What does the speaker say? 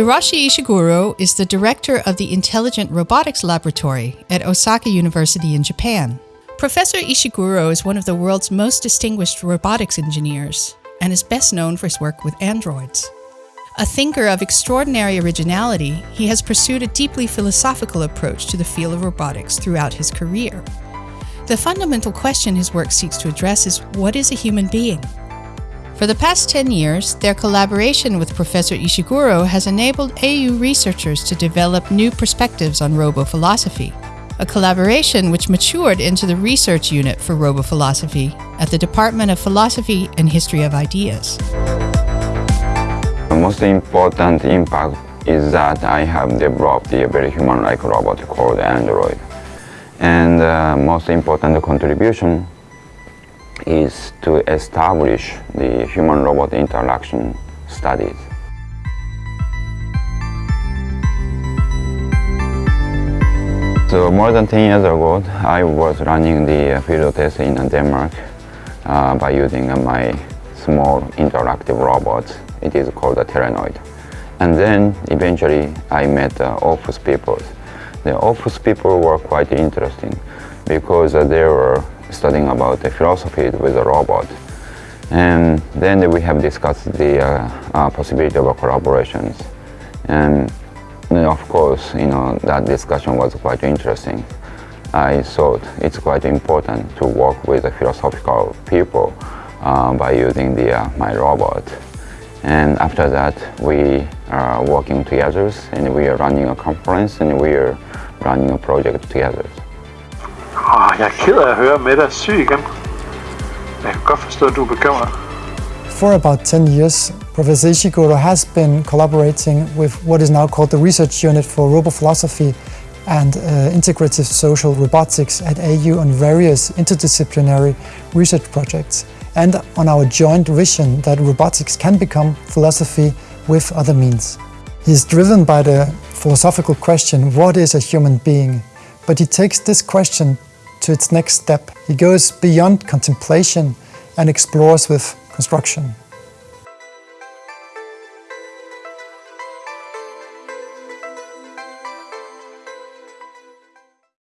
Hiroshi Ishiguro is the director of the Intelligent Robotics Laboratory at Osaka University in Japan. Professor Ishiguro is one of the world's most distinguished robotics engineers and is best known for his work with androids. A thinker of extraordinary originality, he has pursued a deeply philosophical approach to the field of robotics throughout his career. The fundamental question his work seeks to address is what is a human being? For the past 10 years, their collaboration with Professor Ishiguro has enabled AU researchers to develop new perspectives on robo-philosophy, a collaboration which matured into the research unit for robo-philosophy at the Department of Philosophy and History of Ideas. The most important impact is that I have developed a very human-like robot called Android. And uh, most important contribution is to establish the human-robot interaction studies. So more than 10 years ago, I was running the field test in Denmark uh, by using my small interactive robot. It is called a Telenoid. And then eventually I met uh, people. The Aarhus people were quite interesting because uh, they were studying about the philosophy with a robot. And then we have discussed the uh, uh, possibility of collaborations. And of course, you know, that discussion was quite interesting. I thought it's quite important to work with the philosophical people uh, by using the, uh, my robot. And after that, we are working together and we are running a conference and we are running a project together. Jeg er ked af at høre dig syg igen. Jeg kan godt forstå, at du er bekymret. For about 10 years, Professor Ishiguro has been collaborating with what is now called the Research Unit for Robophilosophy and uh, Integrative Social Robotics at AU on various interdisciplinary research projects and on our joint vision that robotics can become philosophy with other means. He is driven by the philosophical question, what is a human being? But he takes this question to its next step. He goes beyond contemplation and explores with construction.